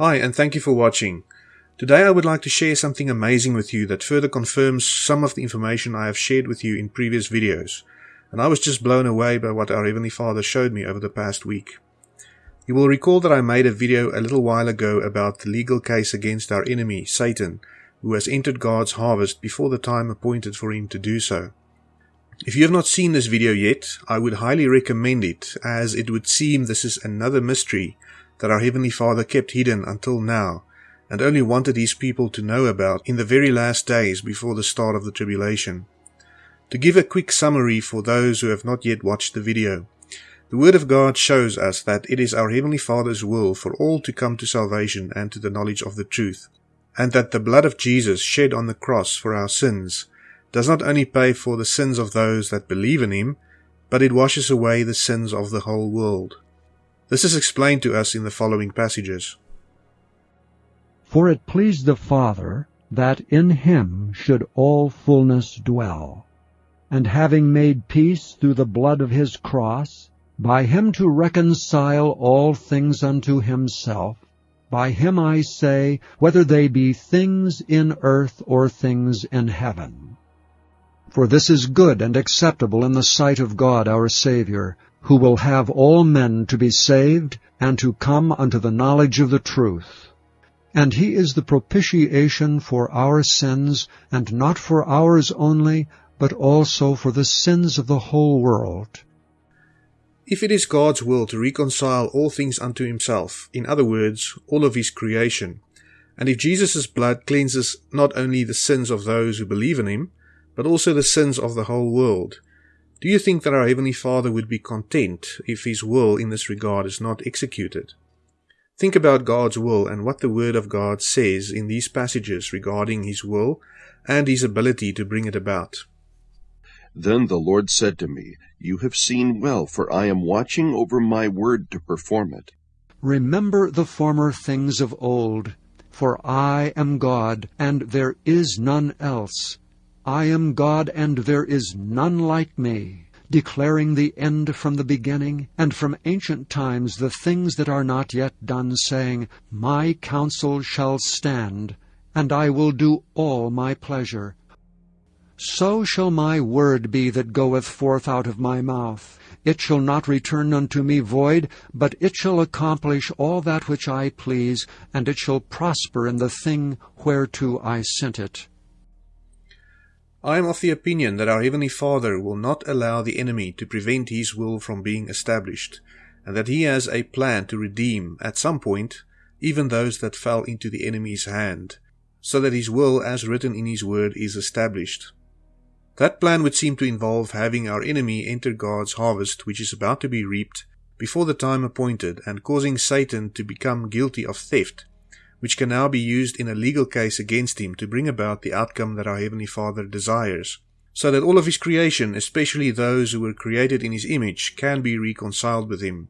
Hi, and thank you for watching. Today I would like to share something amazing with you that further confirms some of the information I have shared with you in previous videos, and I was just blown away by what our Heavenly Father showed me over the past week. You will recall that I made a video a little while ago about the legal case against our enemy, Satan, who has entered God's harvest before the time appointed for him to do so. If you have not seen this video yet, I would highly recommend it, as it would seem this is another mystery that our Heavenly Father kept hidden until now, and only wanted His people to know about in the very last days before the start of the tribulation. To give a quick summary for those who have not yet watched the video, the Word of God shows us that it is our Heavenly Father's will for all to come to salvation and to the knowledge of the truth, and that the blood of Jesus shed on the cross for our sins does not only pay for the sins of those that believe in Him, but it washes away the sins of the whole world. This is explained to us in the following passages. For it pleased the Father that in him should all fullness dwell, and having made peace through the blood of his cross, by him to reconcile all things unto himself, by him I say, whether they be things in earth or things in heaven. For this is good and acceptable in the sight of God our Saviour, who will have all men to be saved and to come unto the knowledge of the truth. And he is the propitiation for our sins, and not for ours only, but also for the sins of the whole world. If it is God's will to reconcile all things unto himself, in other words, all of his creation, and if Jesus' blood cleanses not only the sins of those who believe in him, but also the sins of the whole world, do you think that our Heavenly Father would be content if His will in this regard is not executed? Think about God's will and what the Word of God says in these passages regarding His will and His ability to bring it about. Then the Lord said to me, You have seen well, for I am watching over my word to perform it. Remember the former things of old, for I am God, and there is none else. I am God, and there is none like me, declaring the end from the beginning, and from ancient times the things that are not yet done, saying, My counsel shall stand, and I will do all my pleasure. So shall my word be that goeth forth out of my mouth. It shall not return unto me void, but it shall accomplish all that which I please, and it shall prosper in the thing whereto I sent it. I am of the opinion that our Heavenly Father will not allow the enemy to prevent His will from being established, and that He has a plan to redeem, at some point, even those that fell into the enemy's hand, so that His will, as written in His Word, is established. That plan would seem to involve having our enemy enter God's harvest, which is about to be reaped, before the time appointed, and causing Satan to become guilty of theft which can now be used in a legal case against him to bring about the outcome that our Heavenly Father desires, so that all of his creation, especially those who were created in his image, can be reconciled with him.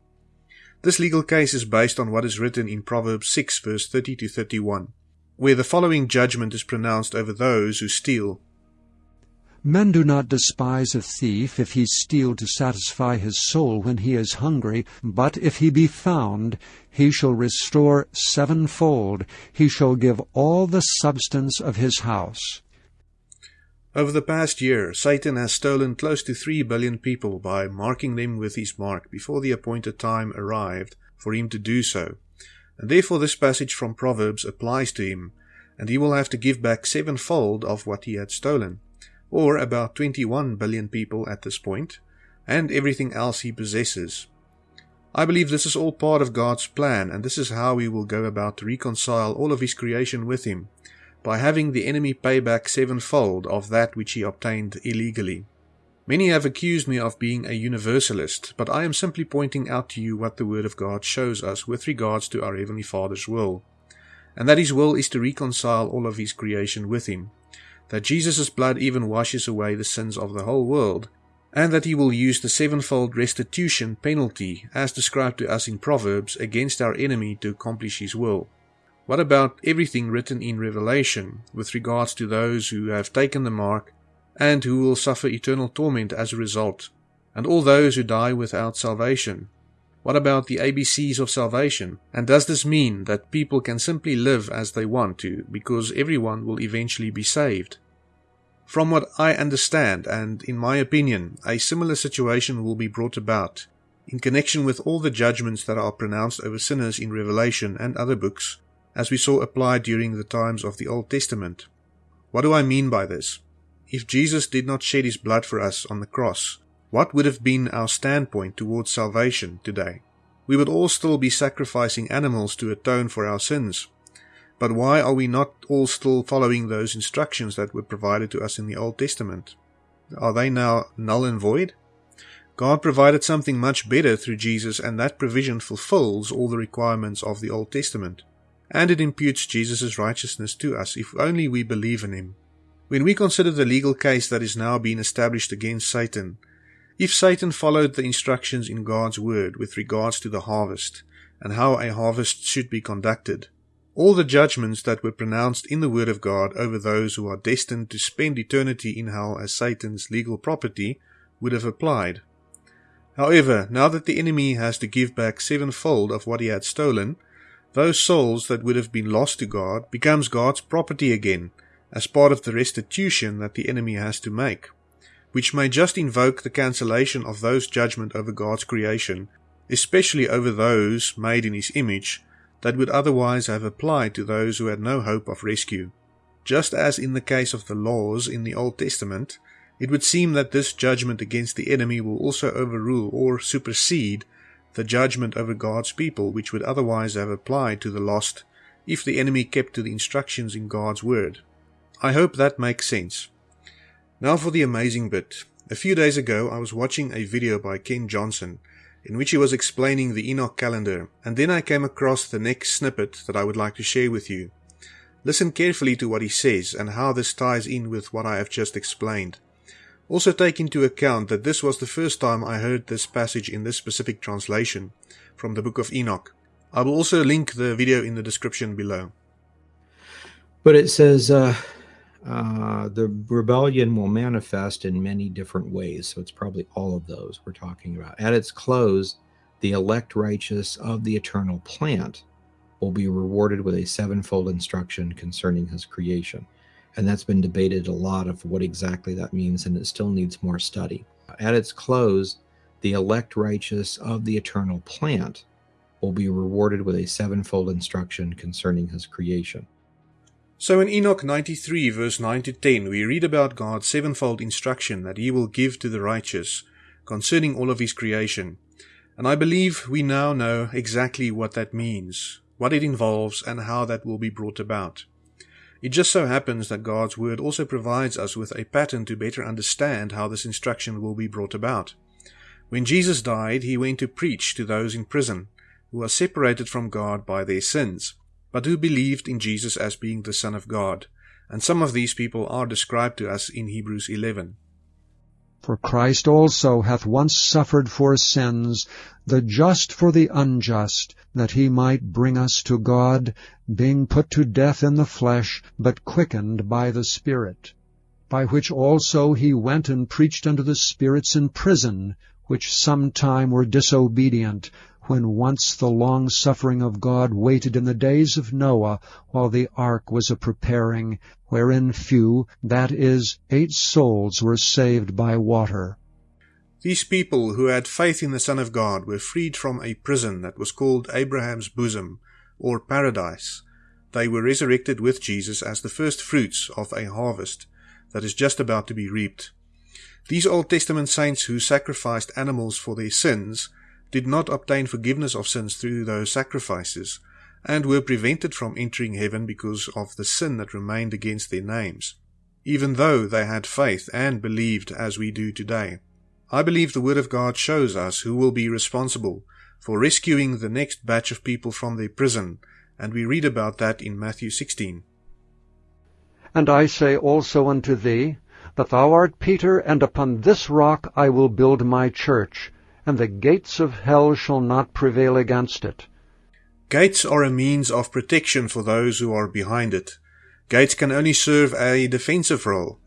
This legal case is based on what is written in Proverbs 6 verse 30 to 31, where the following judgment is pronounced over those who steal Men do not despise a thief if he steal to satisfy his soul when he is hungry, but if he be found, he shall restore sevenfold, he shall give all the substance of his house. Over the past year, Satan has stolen close to 3 billion people by marking them with his mark before the appointed time arrived for him to do so. And therefore this passage from Proverbs applies to him, and he will have to give back sevenfold of what he had stolen or about 21 billion people at this point, and everything else he possesses. I believe this is all part of God's plan, and this is how he will go about to reconcile all of his creation with him, by having the enemy pay back sevenfold of that which he obtained illegally. Many have accused me of being a universalist, but I am simply pointing out to you what the Word of God shows us with regards to our Heavenly Father's will, and that His will is to reconcile all of His creation with Him that Jesus' blood even washes away the sins of the whole world, and that he will use the sevenfold restitution penalty, as described to us in Proverbs, against our enemy to accomplish his will. What about everything written in Revelation with regards to those who have taken the mark and who will suffer eternal torment as a result, and all those who die without salvation? What about the ABCs of salvation? And does this mean that people can simply live as they want to because everyone will eventually be saved? From what I understand, and in my opinion, a similar situation will be brought about in connection with all the judgments that are pronounced over sinners in Revelation and other books, as we saw applied during the times of the Old Testament. What do I mean by this? If Jesus did not shed his blood for us on the cross, what would have been our standpoint towards salvation today? We would all still be sacrificing animals to atone for our sins. But why are we not all still following those instructions that were provided to us in the Old Testament? Are they now null and void? God provided something much better through Jesus, and that provision fulfills all the requirements of the Old Testament. And it imputes Jesus' righteousness to us if only we believe in him. When we consider the legal case that is now being established against Satan, if Satan followed the instructions in God's word with regards to the harvest and how a harvest should be conducted, all the judgments that were pronounced in the word of God over those who are destined to spend eternity in hell as Satan's legal property would have applied. However, now that the enemy has to give back sevenfold of what he had stolen, those souls that would have been lost to God becomes God's property again, as part of the restitution that the enemy has to make which may just invoke the cancellation of those judgment over God's creation, especially over those made in his image, that would otherwise have applied to those who had no hope of rescue. Just as in the case of the laws in the Old Testament, it would seem that this judgment against the enemy will also overrule or supersede the judgment over God's people, which would otherwise have applied to the lost if the enemy kept to the instructions in God's word. I hope that makes sense. Now for the amazing bit. A few days ago, I was watching a video by Ken Johnson in which he was explaining the Enoch calendar, and then I came across the next snippet that I would like to share with you. Listen carefully to what he says and how this ties in with what I have just explained. Also take into account that this was the first time I heard this passage in this specific translation from the book of Enoch. I will also link the video in the description below. But it says, uh, uh, the rebellion will manifest in many different ways. So it's probably all of those we're talking about. At its close, the elect righteous of the eternal plant will be rewarded with a sevenfold instruction concerning his creation. And that's been debated a lot of what exactly that means, and it still needs more study. At its close, the elect righteous of the eternal plant will be rewarded with a sevenfold instruction concerning his creation. So in Enoch 93 verse 9 to 10 we read about God's sevenfold instruction that he will give to the righteous concerning all of his creation. And I believe we now know exactly what that means, what it involves and how that will be brought about. It just so happens that God's word also provides us with a pattern to better understand how this instruction will be brought about. When Jesus died, he went to preach to those in prison who are separated from God by their sins but who believed in Jesus as being the Son of God, and some of these people are described to us in Hebrews 11. For Christ also hath once suffered for sins, the just for the unjust, that he might bring us to God, being put to death in the flesh, but quickened by the Spirit. By which also he went and preached unto the spirits in prison, which sometime were disobedient, when once the long suffering of God waited in the days of Noah while the ark was a preparing, wherein few, that is, eight souls were saved by water. These people who had faith in the Son of God were freed from a prison that was called Abraham's bosom, or paradise. They were resurrected with Jesus as the first fruits of a harvest that is just about to be reaped. These Old Testament saints who sacrificed animals for their sins did not obtain forgiveness of sins through those sacrifices, and were prevented from entering heaven because of the sin that remained against their names, even though they had faith and believed as we do today. I believe the Word of God shows us who will be responsible for rescuing the next batch of people from their prison, and we read about that in Matthew 16. And I say also unto thee, that thou art Peter, and upon this rock I will build my church, and the gates of hell shall not prevail against it. Gates are a means of protection for those who are behind it. Gates can only serve a defensive role.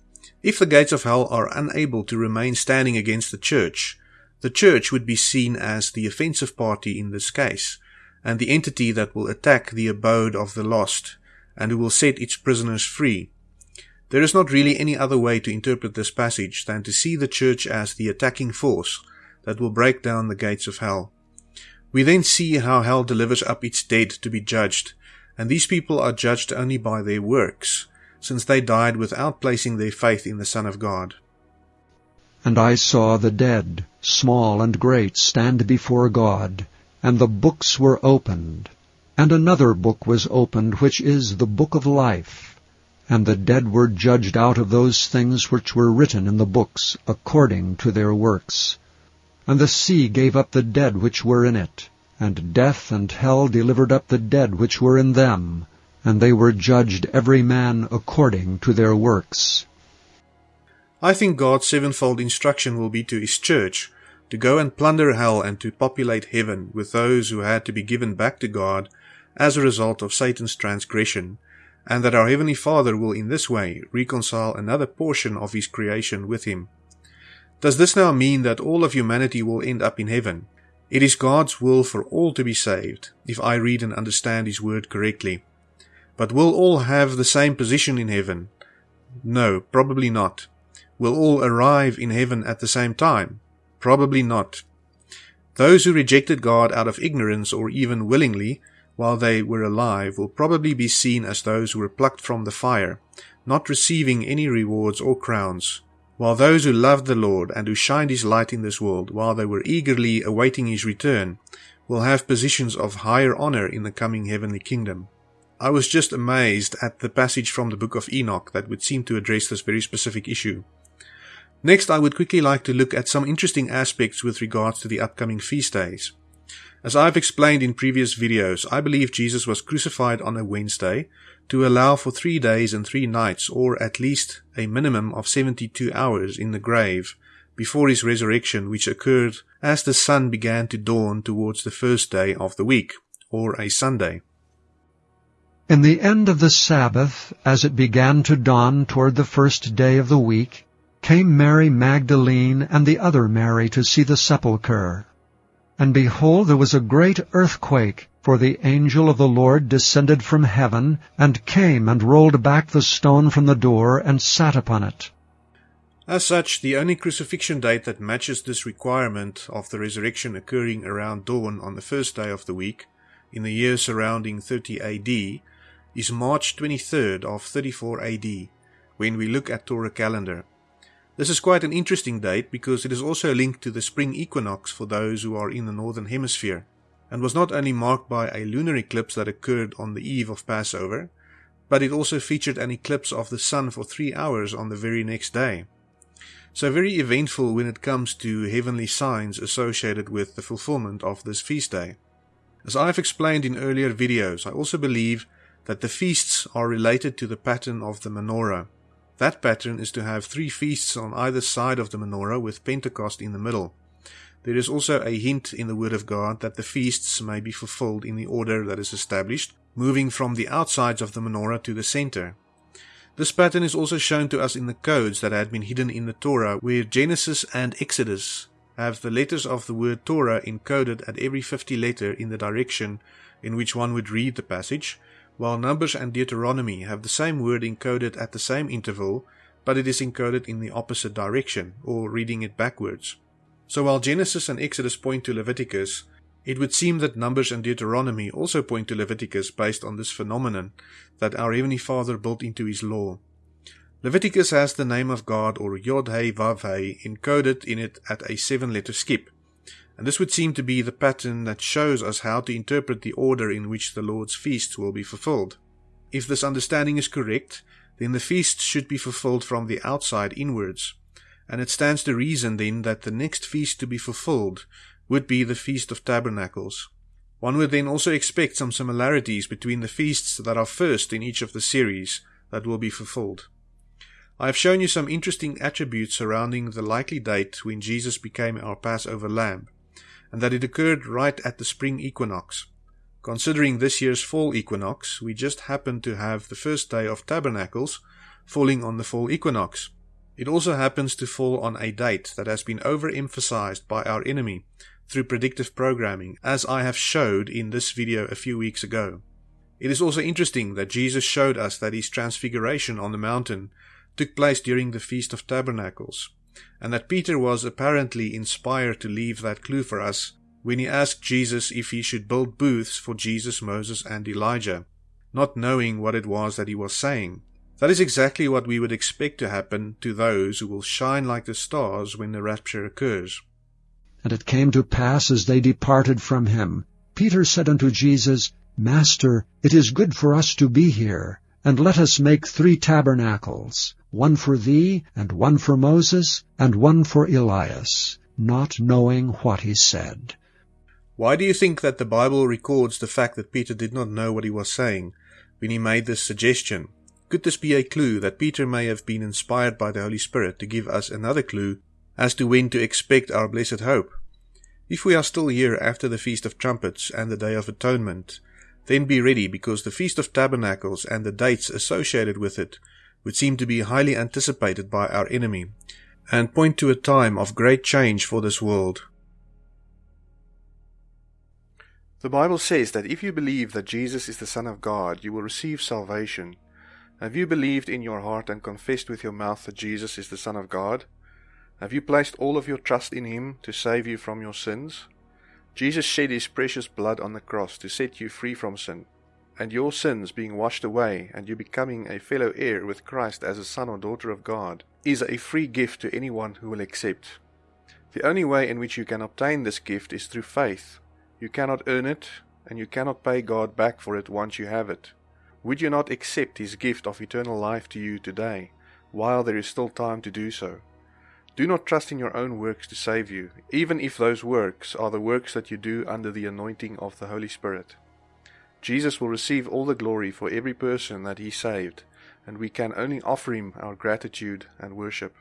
If the gates of hell are unable to remain standing against the church, The church would be seen as the offensive party in this case, and the entity that will attack the abode of the lost, and who will set its prisoners free. There is not really any other way to interpret this passage than to see the church as the attacking force that will break down the gates of hell. We then see how hell delivers up its dead to be judged, and these people are judged only by their works, since they died without placing their faith in the Son of God. And I saw the dead, small and great, stand before God, and the books were opened. And another book was opened, which is the book of life. And the dead were judged out of those things which were written in the books, according to their works. And the sea gave up the dead which were in it, and death and hell delivered up the dead which were in them, and they were judged every man according to their works. I think God's sevenfold instruction will be to His church to go and plunder hell and to populate heaven with those who had to be given back to God as a result of Satan's transgression, and that our Heavenly Father will in this way reconcile another portion of His creation with Him. Does this now mean that all of humanity will end up in heaven? It is God's will for all to be saved, if I read and understand His word correctly. But will all have the same position in heaven? No, probably not. Will all arrive in heaven at the same time? Probably not. Those who rejected God out of ignorance or even willingly while they were alive will probably be seen as those who were plucked from the fire, not receiving any rewards or crowns while those who loved the Lord and who shined his light in this world while they were eagerly awaiting his return will have positions of higher honor in the coming heavenly kingdom. I was just amazed at the passage from the book of Enoch that would seem to address this very specific issue. Next, I would quickly like to look at some interesting aspects with regards to the upcoming feast days. As I've explained in previous videos, I believe Jesus was crucified on a Wednesday to allow for three days and three nights, or at least a minimum of 72 hours in the grave before his resurrection, which occurred as the sun began to dawn towards the first day of the week, or a Sunday. In the end of the Sabbath, as it began to dawn toward the first day of the week, came Mary Magdalene and the other Mary to see the sepulchre. And behold, there was a great earthquake, for the angel of the Lord descended from heaven, and came and rolled back the stone from the door, and sat upon it. As such, the only crucifixion date that matches this requirement of the resurrection occurring around dawn on the first day of the week, in the year surrounding 30 AD, is March 23rd of 34 AD, when we look at Torah calendar. This is quite an interesting date because it is also linked to the spring equinox for those who are in the northern hemisphere, and was not only marked by a lunar eclipse that occurred on the eve of Passover, but it also featured an eclipse of the sun for three hours on the very next day. So very eventful when it comes to heavenly signs associated with the fulfillment of this feast day. As I've explained in earlier videos, I also believe that the feasts are related to the pattern of the menorah, that pattern is to have three feasts on either side of the menorah with Pentecost in the middle. There is also a hint in the Word of God that the feasts may be fulfilled in the order that is established, moving from the outsides of the menorah to the center. This pattern is also shown to us in the codes that had been hidden in the Torah, where Genesis and Exodus have the letters of the word Torah encoded at every 50 letter in the direction in which one would read the passage, while Numbers and Deuteronomy have the same word encoded at the same interval, but it is encoded in the opposite direction, or reading it backwards. So while Genesis and Exodus point to Leviticus, it would seem that Numbers and Deuteronomy also point to Leviticus based on this phenomenon that our Heavenly Father built into His law. Leviticus has the name of God or Yod He Vav He encoded in it at a seven letter skip and this would seem to be the pattern that shows us how to interpret the order in which the Lord's feasts will be fulfilled. If this understanding is correct, then the feasts should be fulfilled from the outside inwards, and it stands to reason then that the next feast to be fulfilled would be the Feast of Tabernacles. One would then also expect some similarities between the feasts that are first in each of the series that will be fulfilled. I have shown you some interesting attributes surrounding the likely date when Jesus became our Passover lamb and that it occurred right at the spring equinox. Considering this year's fall equinox, we just happened to have the first day of Tabernacles falling on the fall equinox. It also happens to fall on a date that has been overemphasized by our enemy through predictive programming, as I have showed in this video a few weeks ago. It is also interesting that Jesus showed us that his transfiguration on the mountain took place during the Feast of Tabernacles, and that Peter was apparently inspired to leave that clue for us when he asked Jesus if he should build booths for Jesus, Moses, and Elijah, not knowing what it was that he was saying. That is exactly what we would expect to happen to those who will shine like the stars when the rapture occurs. And it came to pass as they departed from him, Peter said unto Jesus, Master, it is good for us to be here, and let us make three tabernacles, one for thee, and one for Moses, and one for Elias, not knowing what he said. Why do you think that the Bible records the fact that Peter did not know what he was saying when he made this suggestion? Could this be a clue that Peter may have been inspired by the Holy Spirit to give us another clue as to when to expect our blessed hope? If we are still here after the Feast of Trumpets and the Day of Atonement, then be ready because the Feast of Tabernacles and the dates associated with it would seem to be highly anticipated by our enemy and point to a time of great change for this world. The Bible says that if you believe that Jesus is the Son of God, you will receive salvation. Have you believed in your heart and confessed with your mouth that Jesus is the Son of God? Have you placed all of your trust in Him to save you from your sins? Jesus shed His precious blood on the cross to set you free from sin, and your sins being washed away and you becoming a fellow heir with Christ as a son or daughter of God is a free gift to anyone who will accept. The only way in which you can obtain this gift is through faith. You cannot earn it, and you cannot pay God back for it once you have it. Would you not accept His gift of eternal life to you today, while there is still time to do so? Do not trust in your own works to save you, even if those works are the works that you do under the anointing of the Holy Spirit. Jesus will receive all the glory for every person that He saved, and we can only offer Him our gratitude and worship.